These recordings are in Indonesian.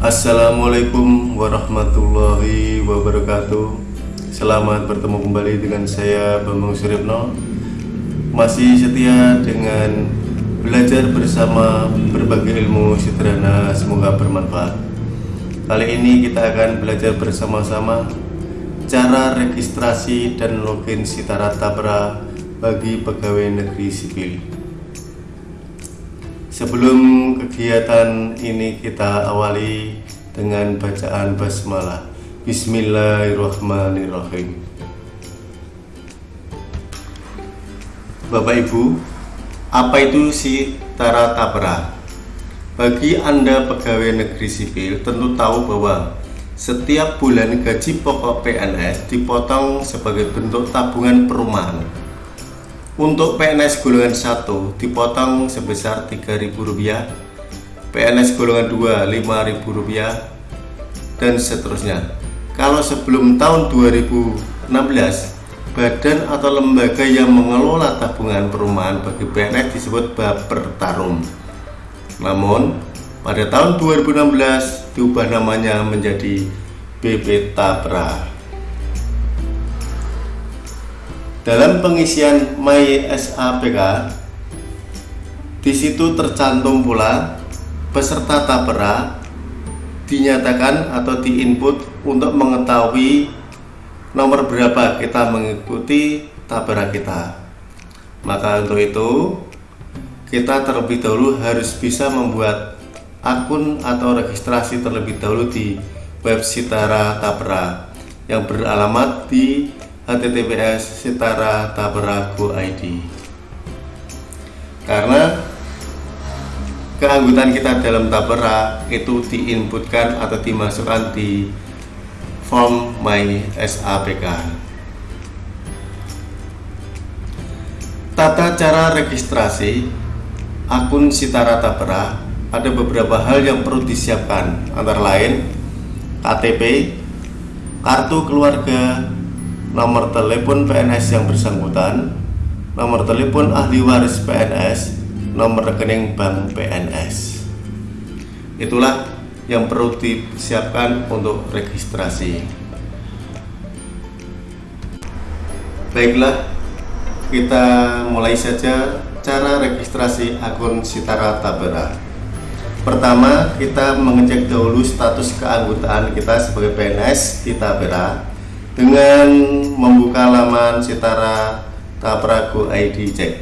Assalamualaikum warahmatullahi wabarakatuh. Selamat bertemu kembali dengan saya Bambang Suripno Masih setia dengan belajar bersama berbagai ilmu sederhana semoga bermanfaat. Kali ini kita akan belajar bersama-sama Cara registrasi dan login Sitara Tabra bagi pegawai negeri sipil Sebelum kegiatan ini kita awali dengan bacaan basmalah. Bismillahirrahmanirrahim. Bapak Ibu, apa itu si Tara Tapra? Bagi Anda pegawai negeri sipil tentu tahu bahwa setiap bulan gaji pokok PNS dipotong sebagai bentuk tabungan perumahan untuk PNS golongan 1 dipotong sebesar Rp3.000, PNS golongan 2 Rp5.000 dan seterusnya. Kalau sebelum tahun 2016, badan atau lembaga yang mengelola tabungan perumahan bagi PNS disebut Bapertarum. Namun, pada tahun 2016 diubah namanya menjadi BP Tapra. Dalam pengisian My SAPK, di situ tercantum pula peserta tapera dinyatakan atau diinput untuk mengetahui nomor berapa kita mengikuti tapera kita. Maka untuk itu kita terlebih dahulu harus bisa membuat akun atau registrasi terlebih dahulu di web Sitara Tapera yang beralamat di https Sitara Taberago ID karena keanggotaan kita dalam Tabera itu diinputkan atau dimasukkan di form My SAPK tata cara registrasi akun Sitara Tabera ada beberapa hal yang perlu disiapkan. Antara lain KTP kartu keluarga nomor telepon PNS yang bersangkutan, nomor telepon ahli waris PNS, nomor rekening bank PNS. Itulah yang perlu disiapkan untuk registrasi. Baiklah, kita mulai saja cara registrasi akun Sitara Tabera. Pertama, kita mengecek dahulu status keanggotaan kita sebagai PNS di Tabera dengan membuka laman Citara Taprago ID Check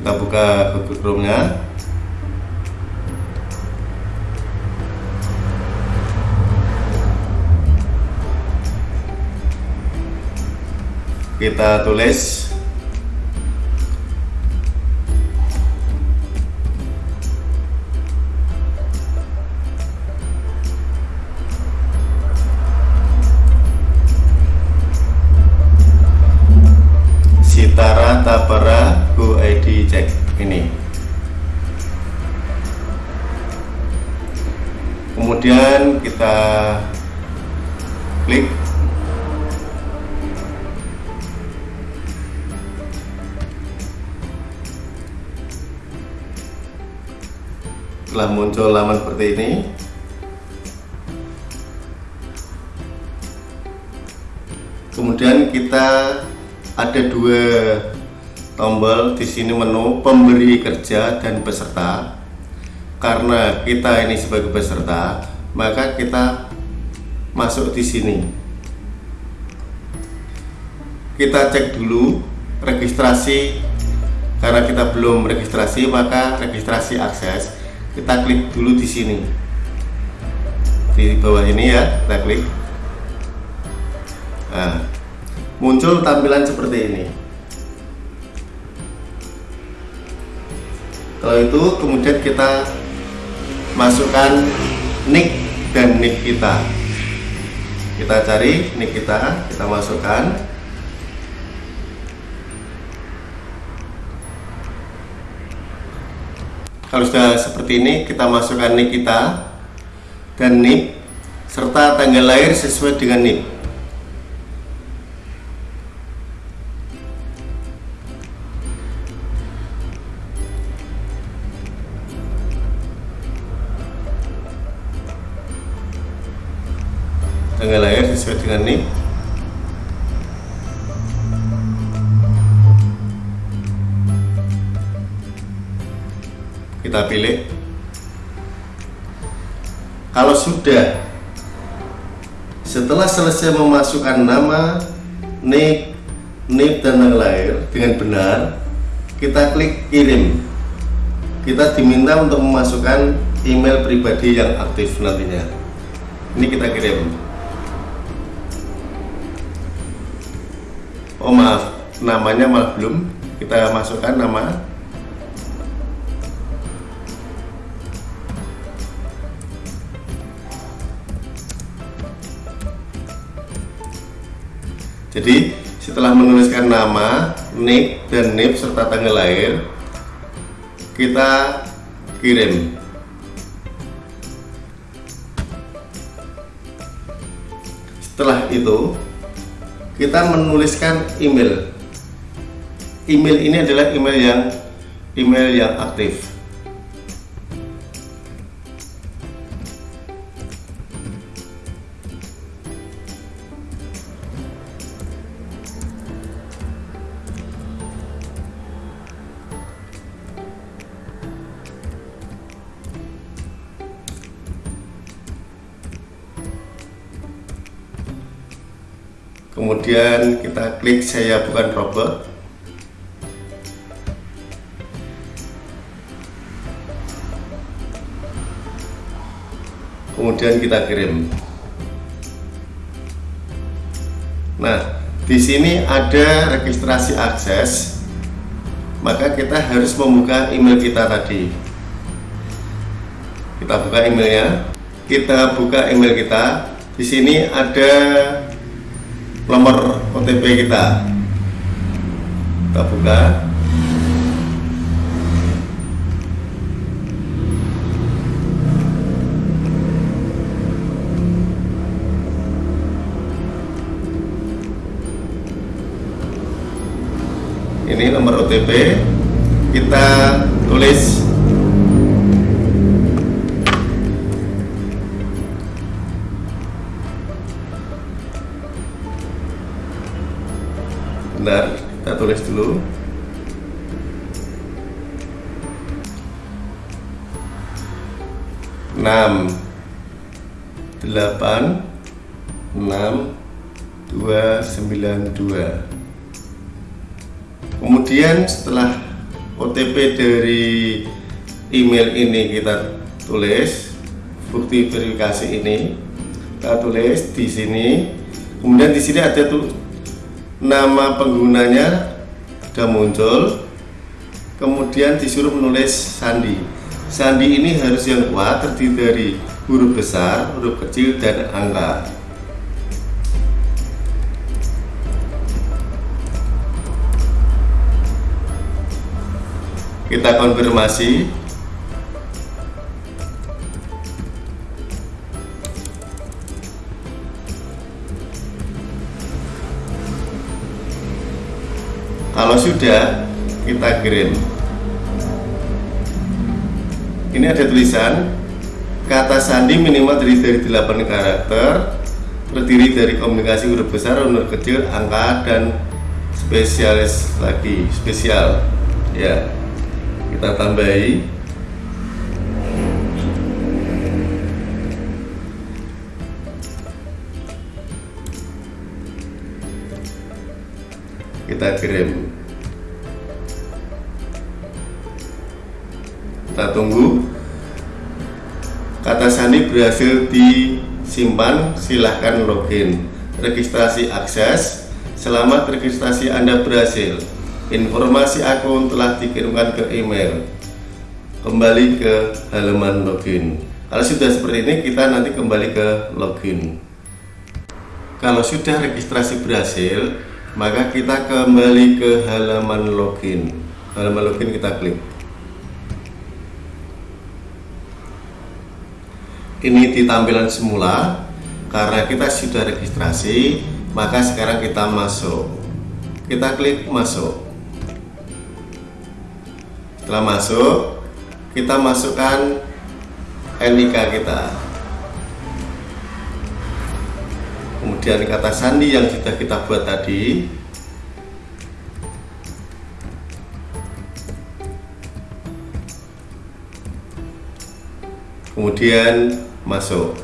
kita buka Google Chrome nya kita tulis Sitara Tapara Go ID Check ini. Kemudian kita klik. Setelah muncul laman seperti ini. Kemudian kita ada dua tombol di sini menu pemberi kerja dan peserta. Karena kita ini sebagai peserta maka kita masuk di sini. Kita cek dulu registrasi. Karena kita belum registrasi maka registrasi akses. Kita klik dulu di sini. Di bawah ini ya kita klik. Nah muncul tampilan seperti ini. Kalau itu kemudian kita masukkan nick dan nick kita. Kita cari nick kita kita masukkan. Kalau sudah seperti ini kita masukkan nick kita dan nick serta tanggal lahir sesuai dengan nick sesuai dengan NIK kita pilih. Kalau sudah setelah selesai memasukkan nama NIK NIP dan tanggal lahir dengan benar kita klik kirim. Kita diminta untuk memasukkan email pribadi yang aktif nantinya. Ini kita kirim oh maaf. Namanya malah belum. Kita masukkan nama. Jadi setelah menuliskan nama, nick dan NIP serta tanggal lahir, kita kirim. Setelah itu, kita menuliskan email. Email ini adalah email yang email yang aktif. Kemudian kita klik saya bukan robot. Kemudian kita kirim. Nah di sini ada registrasi akses maka kita harus membuka email kita tadi. Kita buka emailnya. Kita buka email kita. Di sini ada nomor OTP kita. Kita buka. Ini nomor OTP kita tulis tulis dulu. Enam. Delapan. Enam. Dua. Sembilan. Dua. Kemudian setelah OTP dari email ini kita tulis bukti verifikasi ini kita tulis di sini. Kemudian di sini ada tuh nama penggunanya sudah muncul kemudian disuruh menulis sandi. Sandi ini harus yang kuat terdiri dari huruf besar huruf kecil dan angka. Kita konfirmasi kalau sudah kita kirim. Ini ada tulisan kata sandi minimal terdiri dari 8 karakter terdiri dari komunikasi huruf besar, huruf kecil, angka dan spesialis lagi. Spesial. Ya. Kita tambahi kita kirim. Kita tunggu. Kata sandi berhasil disimpan silahkan login. Registrasi akses. Selamat registrasi anda berhasil. Informasi akun telah dikirimkan ke email. Kembali ke halaman login. Kalau sudah seperti ini kita nanti kembali ke login. Kalau sudah registrasi berhasil maka kita kembali ke halaman login. Halaman login kita klik. Ini di tampilan semula. Karena kita sudah registrasi maka sekarang kita masuk. Kita klik masuk. Setelah masuk kita masukkan NIK kita kemudian kata sandi yang sudah kita buat tadi. Kemudian masuk.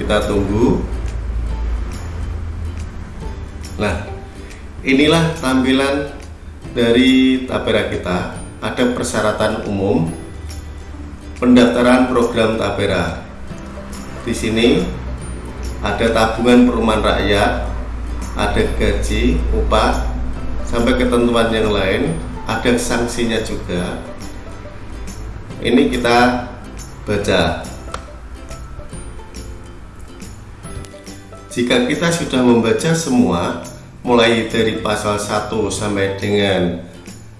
Kita tunggu. Nah inilah tampilan dari tapera kita. Ada persyaratan umum pendaftaran program tapera di sini ada tabungan perumahan rakyat ada gaji upah sampai ketentuan yang lain ada sanksinya juga. Ini kita baca. Jika kita sudah membaca semua mulai dari pasal 1 sampai dengan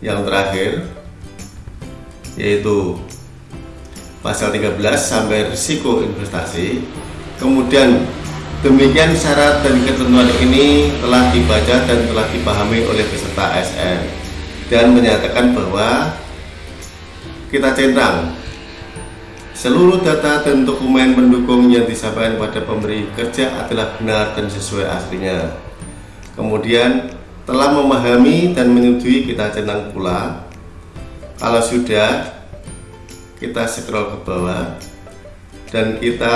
yang terakhir yaitu pasal 13 sampai risiko investasi. Kemudian demikian syarat dan ketentuan ini telah dibaca dan telah dipahami oleh peserta ASN dan menyatakan bahwa kita centang seluruh data dan dokumen pendukung yang disampaikan pada pemberi kerja adalah benar dan sesuai aslinya. Kemudian telah memahami dan menyetujui kita centang pula. Kalau sudah kita scroll ke bawah dan kita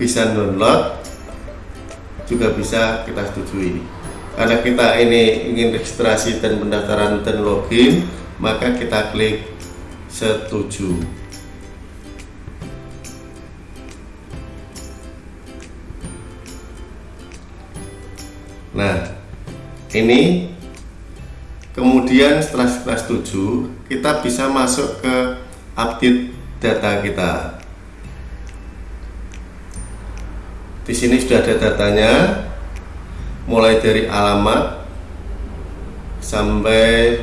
bisa download juga bisa kita setujui. Karena kita ini ingin registrasi dan pendaftaran dan login maka kita klik setuju. Nah ini kemudian setelah setuju kita bisa masuk ke update data kita. Di sini sudah ada datanya mulai dari alamat sampai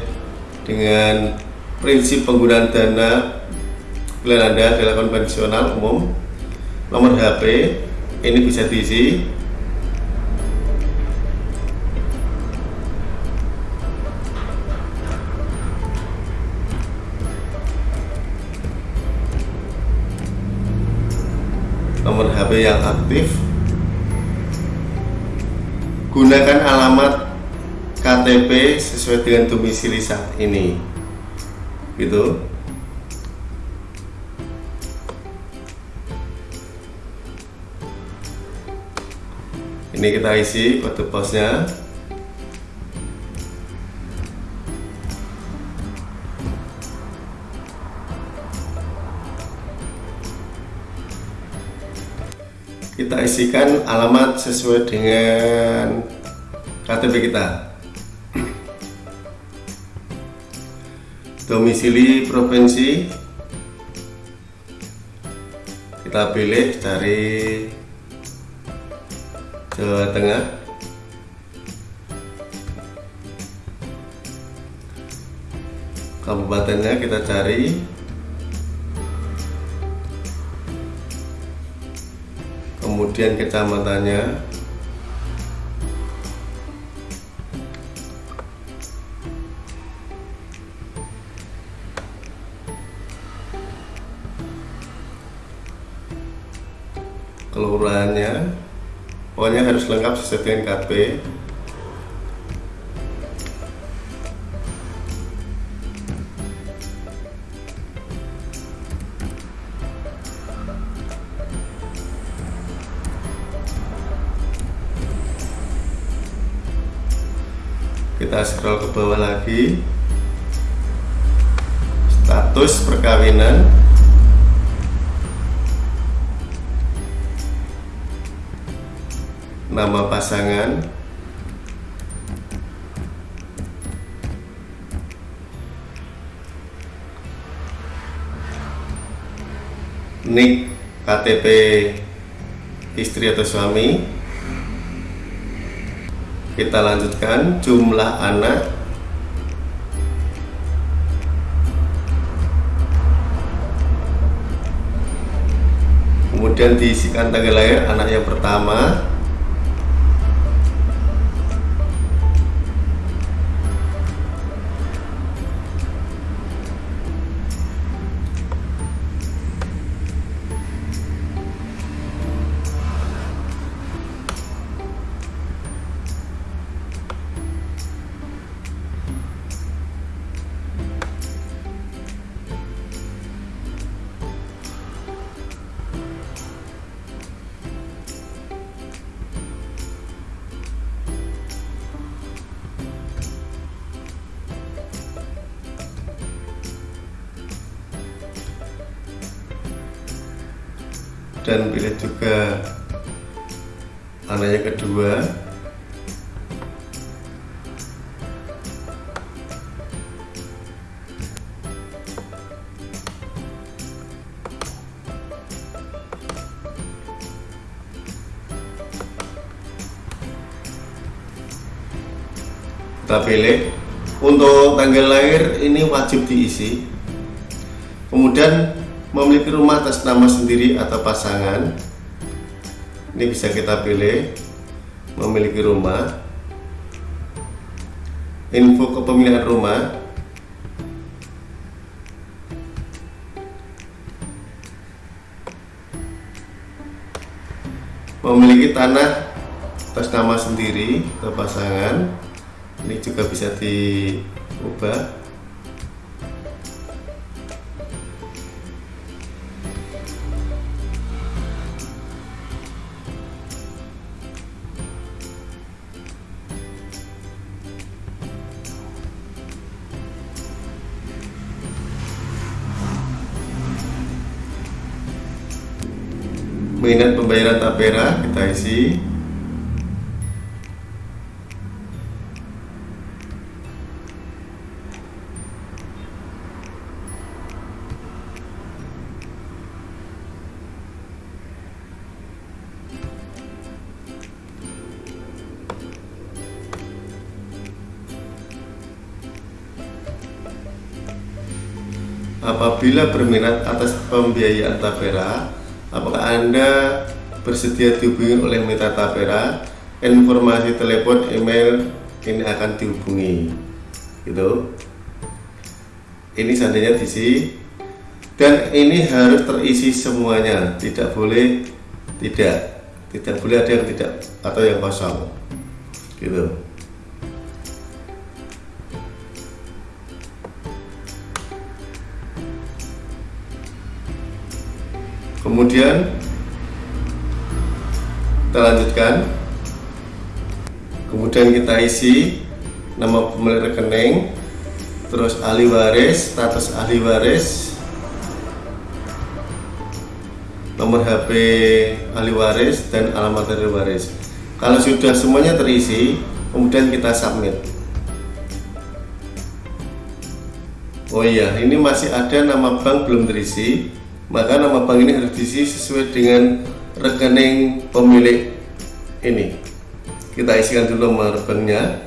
dengan prinsip penggunaan dana pilihan Anda adalah konvensional umum. Nomor HP ini bisa diisi Yang aktif. Gunakan alamat KTP sesuai dengan domisili saat ini. Gitu. Ini kita isi kode posnya kita isikan alamat sesuai dengan KTP kita. Domisili provinsi. Kita pilih dari Jawa Tengah. Kabupatennya kita cari kemudian kecamatannya. Kelurahannya. Pokoknya harus lengkap sesuai dengan KP kita scroll ke bawah lagi. Status perkawinan. Nama pasangan. Nik KTP istri atau suami kita lanjutkan jumlah anak. Kemudian diisikan tanggal lahir anak yang pertama dan pilih juga anaknya kedua. Kita pilih. Untuk tanggal lahir ini wajib diisi. Kemudian memiliki rumah atas nama sendiri atau pasangan ini bisa kita pilih. Memiliki rumah. Info kepemilikan rumah. Memiliki tanah atas nama sendiri atau pasangan ini juga bisa diubah mengingat pembayaran tapera kita isi. Apabila berminat atas pembiayaan tapera, apakah Anda bersedia dihubungi oleh mitra tapera? Informasi telepon, email ini akan dihubungi. Gitu. Ini seandainya diisi dan ini harus terisi semuanya, tidak boleh tidak, tidak boleh ada yang tidak atau yang kosong. Gitu. Kemudian kita lanjutkan. Kemudian kita isi nama pemilik rekening terus ahli waris status ahli waris nomor HP ahli waris dan alamat ahli waris. Kalau sudah semuanya terisi kemudian kita submit. Oh iya ini masih ada nama bank belum terisi maka nama bank ini harus diisi sesuai dengan rekening pemilik ini. Kita isikan dulu nomor banknya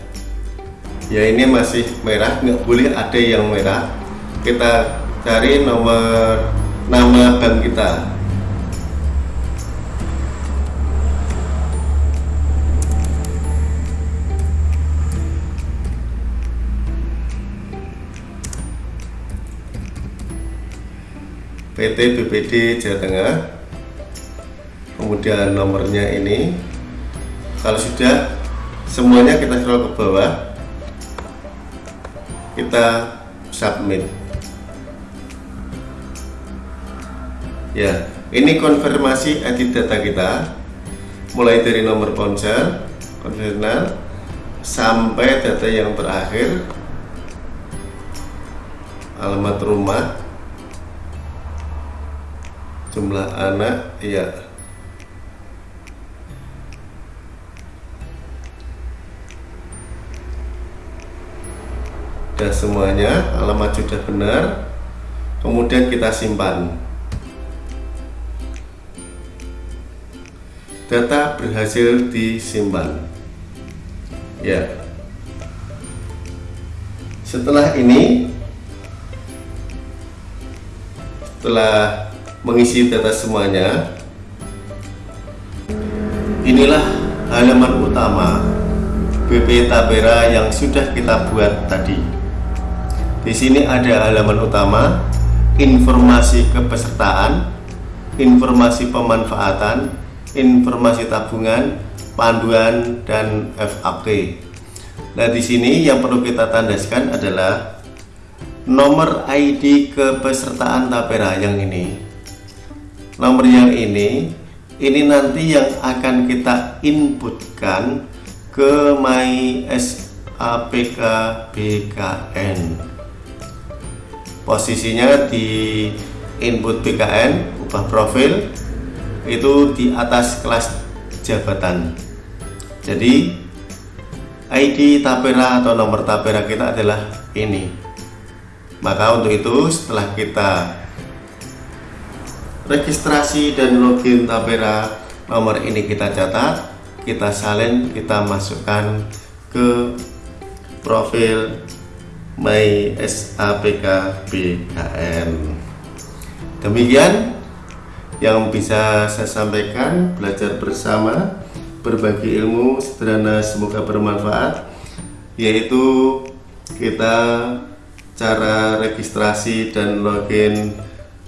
ya ini masih merah nggak boleh ada yang merah. Kita cari nomor nama bank kita PT BPD Jawa Tengah. Kemudian nomornya ini. Kalau sudah semuanya kita scroll ke bawah. Kita submit. Ya ini konfirmasi edit data kita. Mulai dari nomor ponsel konvensional sampai data yang terakhir. Alamat rumah jumlah anak iya. Dan semuanya alamat sudah benar. Kemudian kita simpan. Data berhasil disimpan. Ya. Setelah ini setelah mengisi data semuanya. Inilah halaman utama BP Tapera yang sudah kita buat tadi. Di sini ada halaman utama informasi kepesertaan informasi pemanfaatan informasi tabungan panduan dan FAQ nah di sini yang perlu kita tandaskan adalah nomor ID kepesertaan Tapera yang ini nomor yang ini ini nanti yang akan kita inputkan ke my SAPK BKN posisinya di input BKN ubah profil itu di atas kelas jabatan. Jadi ID Tapera atau nomor Tapera kita adalah ini. Maka untuk itu setelah kita registrasi dan login Tapera nomor ini kita catat kita salin kita masukkan ke profil My SAPK BKN demikian yang bisa saya sampaikan belajar bersama berbagi ilmu sederhana semoga bermanfaat yaitu kita cara registrasi dan login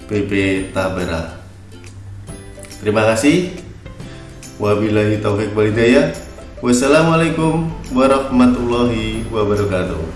BB Tabera. Terima kasih. Wabillahi taufik walhidayah wassalamualaikum warahmatullahi wabarakatuh